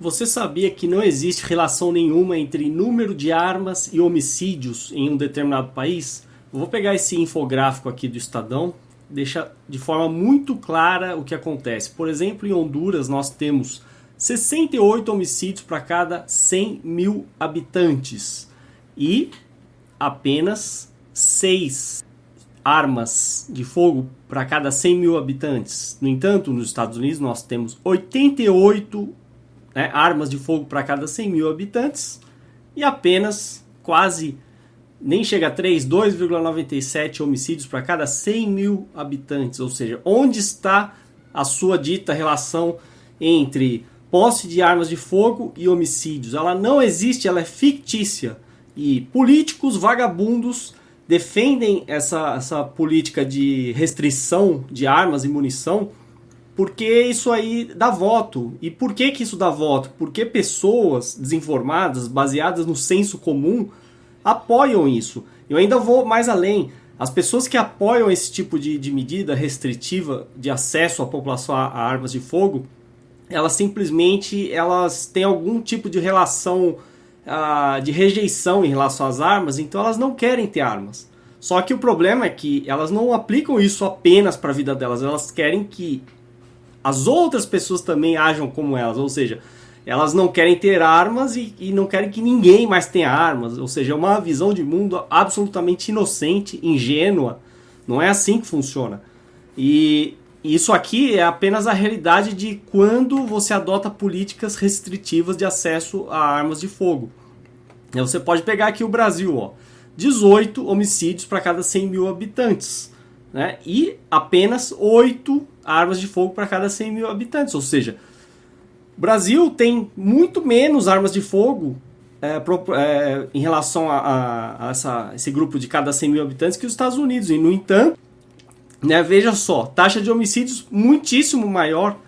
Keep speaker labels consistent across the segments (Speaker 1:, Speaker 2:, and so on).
Speaker 1: Você sabia que não existe relação nenhuma entre número de armas e homicídios em um determinado país? Vou pegar esse infográfico aqui do Estadão, deixa de forma muito clara o que acontece. Por exemplo, em Honduras nós temos 68 homicídios para cada 100 mil habitantes e apenas 6 armas de fogo para cada 100 mil habitantes. No entanto, nos Estados Unidos nós temos 88 né, armas de fogo para cada 100 mil habitantes e apenas quase, nem chega a 3, 2,97 homicídios para cada 100 mil habitantes. Ou seja, onde está a sua dita relação entre posse de armas de fogo e homicídios? Ela não existe, ela é fictícia. E políticos vagabundos defendem essa, essa política de restrição de armas e munição porque isso aí dá voto. E por que, que isso dá voto? Porque pessoas desinformadas, baseadas no senso comum, apoiam isso. Eu ainda vou mais além. As pessoas que apoiam esse tipo de, de medida restritiva de acesso à população a, a armas de fogo, elas simplesmente elas têm algum tipo de relação uh, de rejeição em relação às armas, então elas não querem ter armas. Só que o problema é que elas não aplicam isso apenas para a vida delas, elas querem que as outras pessoas também ajam como elas, ou seja, elas não querem ter armas e, e, não querem que ninguém mais tenha armas, ou seja, é uma visão de mundo absolutamente inocente, ingênua, não é assim que funciona. E isso aqui é apenas a realidade de quando você adota políticas restritivas de acesso a armas de fogo. Você pode pegar aqui o Brasil, ó, 18 homicídios para cada 100 mil habitantes né? e apenas 8 armas de fogo para cada 100 mil habitantes. Ou seja, o Brasil tem muito menos armas de fogo é, pro, é, em relação a, a, a essa, esse grupo de cada 100 mil habitantes que os Estados Unidos. E, no entanto, né, veja só, taxa de homicídios muitíssimo maior,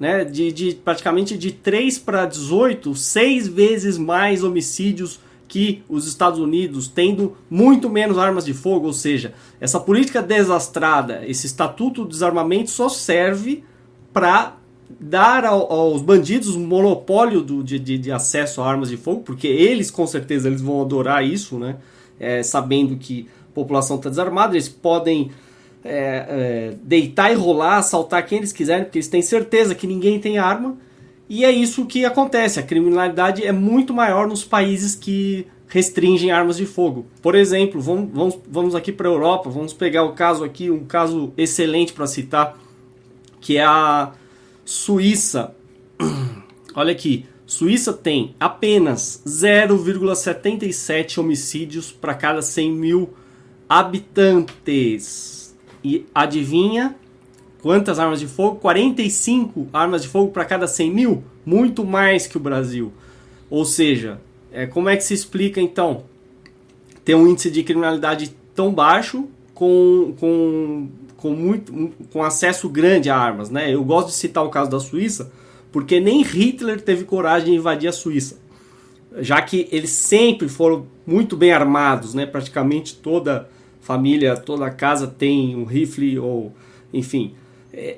Speaker 1: né, de, de praticamente de 3 para 18, 6 vezes mais homicídios que os Estados Unidos, tendo muito menos armas de fogo, ou seja, essa política desastrada, esse estatuto do desarmamento só serve para dar ao, aos bandidos um monopólio do, de, de, de, acesso a armas de fogo, porque eles com certeza eles vão adorar isso, né? É, sabendo que a população está desarmada, eles podem é, é, deitar e rolar, assaltar quem eles quiserem, porque eles têm certeza que ninguém tem arma e é isso que acontece. A criminalidade é muito maior nos países que restringem armas de fogo. Por exemplo, vamos, vamos, vamos aqui para a Europa, vamos pegar o caso aqui, um caso excelente para citar, que é a Suíça. Olha aqui, Suíça tem apenas 0,77 homicídios para cada 100 mil habitantes. E adivinha Quantas armas de fogo? 45 armas de fogo para cada 100 mil? Muito mais que o Brasil. Ou seja, é, como é que se explica então ter um índice de criminalidade tão baixo com, com, com, muito, com acesso grande a armas? Né? Eu gosto de citar o caso da Suíça, porque nem Hitler teve coragem de invadir a Suíça. Já que eles sempre foram muito bem armados, né? praticamente toda família, toda casa tem um rifle ou enfim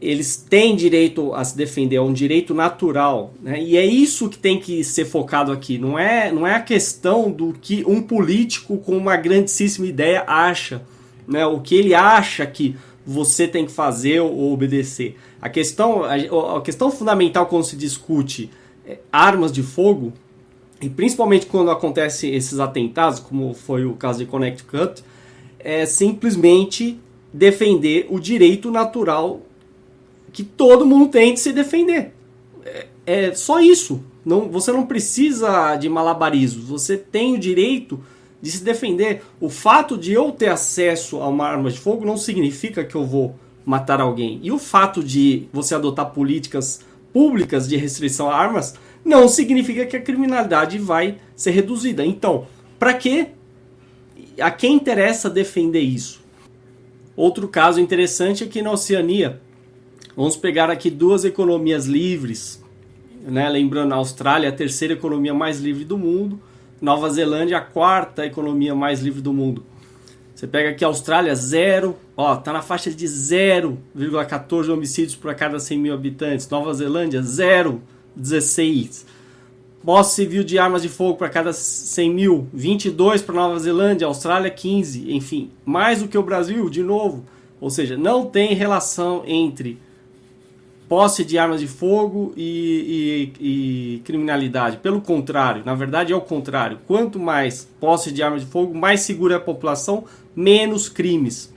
Speaker 1: eles têm direito a se defender, é um direito natural, né? E é isso que tem que ser focado aqui. Não é, não é a questão do que um político com uma grandíssima ideia acha, né? O que ele acha que você tem que fazer ou obedecer. A questão, a, a questão fundamental quando se discute é, armas de fogo e principalmente quando acontecem esses atentados, como foi o caso de Connecticut, é simplesmente defender o direito natural que todo mundo tem de se defender. É, é só isso. Não, você não precisa de malabarismos. Você tem o direito de se defender. O fato de eu ter acesso a uma arma de fogo não significa que eu vou matar alguém. E o fato de você adotar políticas públicas de restrição a armas não significa que a criminalidade vai ser reduzida. Então, para que a quem interessa defender isso? Outro caso interessante é que na Oceania Vamos pegar aqui duas economias livres, né? lembrando, a Austrália é a terceira economia mais livre do mundo, Nova Zelândia a quarta economia mais livre do mundo. Você pega aqui a Austrália, zero, ó, tá na faixa de 0,14 homicídios por cada 100 mil habitantes. Nova Zelândia, 0,16. posse civil de armas de fogo para cada 100 mil, 22 para Nova Zelândia, Austrália 15, enfim, mais do que o Brasil, de novo. Ou seja, não tem relação entre posse de armas de fogo e, e, e, criminalidade. Pelo contrário, na verdade é o contrário. Quanto mais posse de armas de fogo, mais segura é a população, menos crimes.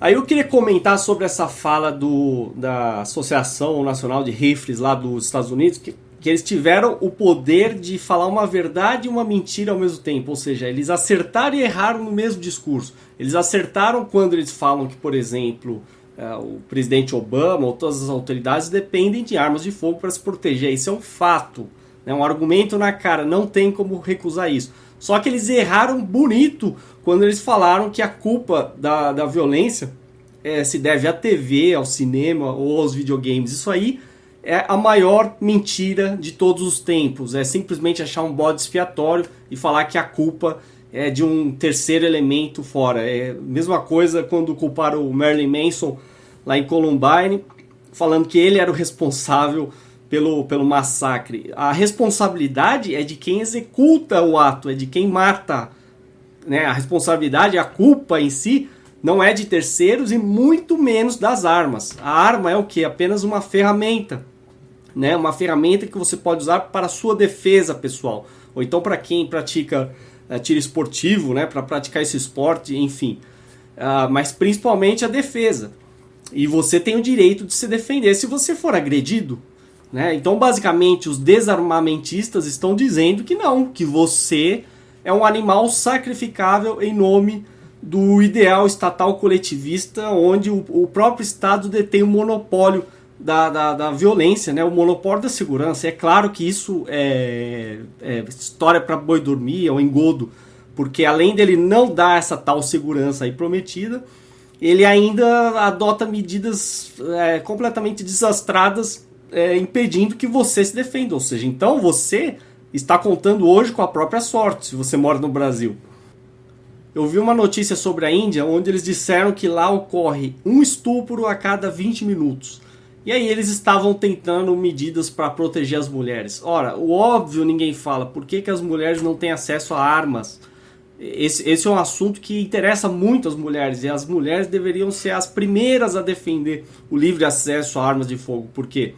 Speaker 1: Aí eu queria comentar sobre essa fala do, da Associação Nacional de Rifles lá dos Estados Unidos, que, que eles tiveram o poder de falar uma verdade e uma mentira ao mesmo tempo. Ou seja, eles acertaram e erraram no mesmo discurso. Eles acertaram quando eles falam que, por exemplo, o presidente Obama ou todas as autoridades dependem de armas de fogo para se proteger. Isso é um fato, é um argumento na cara, não tem como recusar isso. Só que eles erraram bonito quando eles falaram que a culpa da, da violência é, se deve à TV, ao cinema ou aos videogames. Isso aí é a maior mentira de todos os tempos. É simplesmente achar um bode expiatório e falar que a culpa é de um terceiro elemento fora. É mesma coisa quando culparam o Marilyn Manson lá em Columbine, falando que ele era o responsável pelo, pelo massacre. A responsabilidade é de quem executa o ato, é de quem mata. Né? A responsabilidade, a culpa em si, não é de terceiros e muito menos das armas. A arma é o que? Apenas uma ferramenta. Né? Uma ferramenta que você pode usar para sua defesa pessoal. Ou então para quem pratica é, tiro esportivo, né, para praticar esse esporte, enfim. Uh, mas principalmente a defesa. E você tem o direito de se defender se você for agredido. Né? Então, basicamente, os desarmamentistas estão dizendo que não, que você é um animal sacrificável em nome do ideal estatal coletivista, onde o, o próprio Estado detém o monopólio da, da, da, violência, né? o monopólio da segurança. É claro que isso é, é história para boi dormir, é um engodo, porque além dele não dar essa tal segurança aí prometida, ele ainda adota medidas é, completamente desastradas, é, impedindo que você se defenda. Ou seja, então você está contando hoje com a própria sorte, se você mora no Brasil. Eu vi uma notícia sobre a Índia onde eles disseram que lá ocorre um estupro a cada 20 minutos. E aí eles estavam tentando medidas para proteger as mulheres. Ora, o óbvio ninguém fala, por que, que as mulheres não têm acesso a armas? Esse, esse é um assunto que interessa muito as mulheres e as mulheres deveriam ser as primeiras a defender o livre acesso a armas de fogo, porque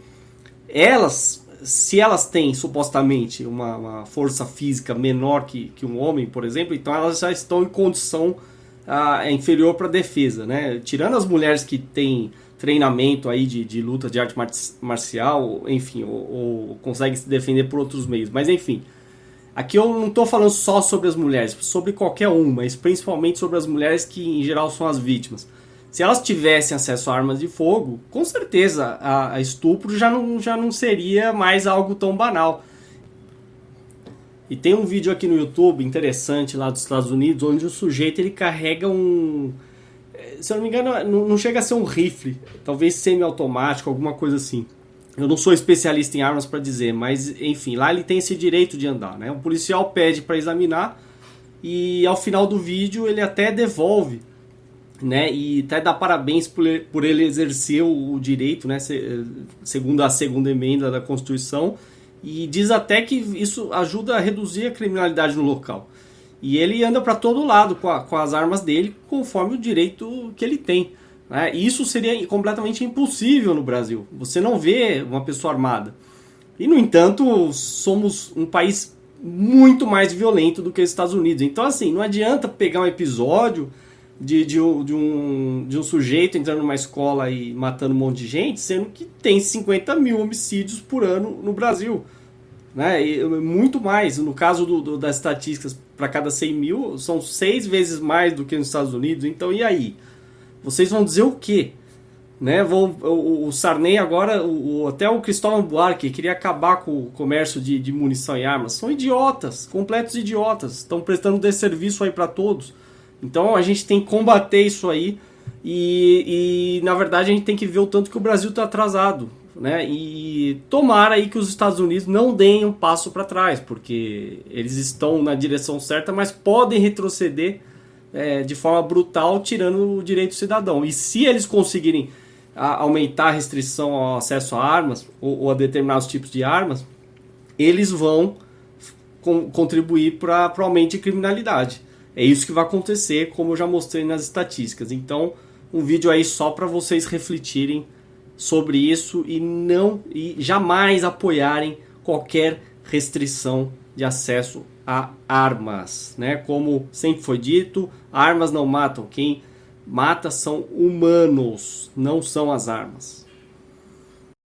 Speaker 1: elas, se elas têm supostamente uma, uma força física menor que, que um homem, por exemplo, então elas já estão em condição uh, inferior para defesa, né? Tirando as mulheres que têm treinamento aí de, de luta de arte marcial, enfim, ou, ou consegue se defender por outros meios. Mas enfim, aqui eu não estou falando só sobre as mulheres, sobre qualquer um, mas principalmente sobre as mulheres que em geral são as vítimas. Se elas tivessem acesso a armas de fogo, com certeza a, a estupro já não, já não seria mais algo tão banal. E tem um vídeo aqui no YouTube interessante lá dos Estados Unidos, onde o sujeito ele carrega um, se eu não me engano, não, não chega a ser um rifle, talvez semi-automático, alguma coisa assim. Eu não sou especialista em armas para dizer, mas enfim, lá ele tem esse direito de andar, né? O policial pede para examinar e ao final do vídeo ele até devolve, né? E até dá parabéns por ele, por ele exercer o, o direito, né? Se, segundo a segunda emenda da Constituição e diz até que isso ajuda a reduzir a criminalidade no local. E ele anda para todo lado com, a, com, as armas dele, conforme o direito que ele tem. Né? Isso seria completamente impossível no Brasil. Você não vê uma pessoa armada. E, no entanto, somos um país muito mais violento do que os Estados Unidos. Então, assim, não adianta pegar um episódio de, de, de, um, de um sujeito entrando numa escola e matando um monte de gente, sendo que tem 50 mil homicídios por ano no Brasil né? E muito mais. No caso do, do, das estatísticas, para cada 100 mil, são seis vezes mais do que nos Estados Unidos. Então, e aí? Vocês vão dizer o quê? Né? Vão, o, o Sarney agora, o, até o Cristóvão Buarque queria acabar com o comércio de, de munição e armas. São idiotas, completos idiotas. Estão prestando desserviço aí para todos. Então a gente tem que combater isso aí. E, e, na verdade a gente tem que ver o tanto que o Brasil está atrasado né? E tomara aí que os Estados Unidos não deem um passo para trás, porque eles estão na direção certa, mas podem retroceder é, de forma brutal, tirando o direito do cidadão. E se eles conseguirem a, aumentar a restrição ao acesso a armas ou, ou, a determinados tipos de armas, eles vão contribuir para o aumento de criminalidade. É isso que vai acontecer, como eu já mostrei nas estatísticas. Então, um vídeo aí só para vocês refletirem sobre isso e não e jamais apoiarem qualquer restrição de acesso a armas, né? Como sempre foi dito, armas não matam, quem mata são humanos, não são as armas.